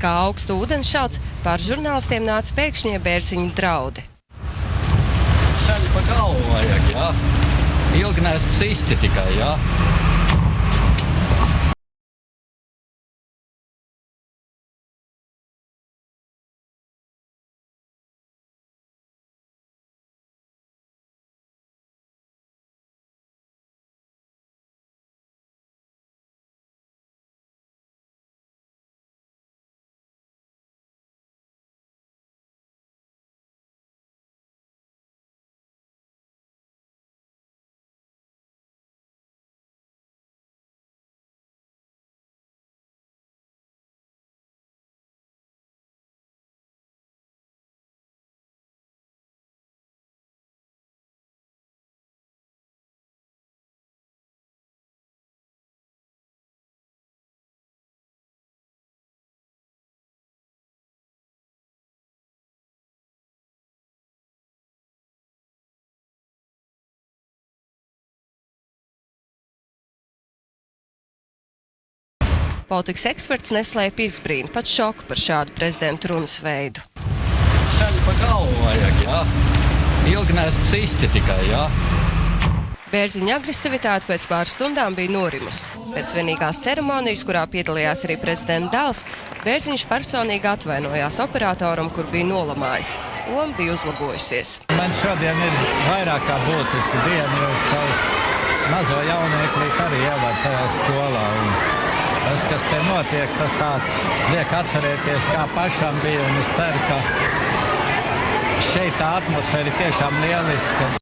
Kā augstu ūdenšāds, pār žurnālistiem nāca pēkšņie bērziņu draudi. Ceļi pa galvu vajag, jā. Ilgi nēst sisti tikai, jā. Politikas eksperts neslēpj izbrīnu, pat šoku par šādu prezidenta runas veidu. Ceļi pa galvu vajag, jā. Ilgi nēst sisti tikai, jā. Bērziņa agresivitāte pēc pāris stundām bija norimusi. Pēc svinīgās ceremonijas, kurā piedalījās arī prezidenta dēls, Bērziņš personīgi atvainojās operatoram, kur bija nolamājis. Loma bija uzlabojusies. Man šodien ir vairāk kā būtiska diena, jo es savu mazo jaunieklīti arī ievadu tajā skolā. Un tas, kas te notiek, tas tāds liek atcerēties, kā pašam bija. Un es ceru, ka šeit tā atmosfēra ir tiešām lieliska.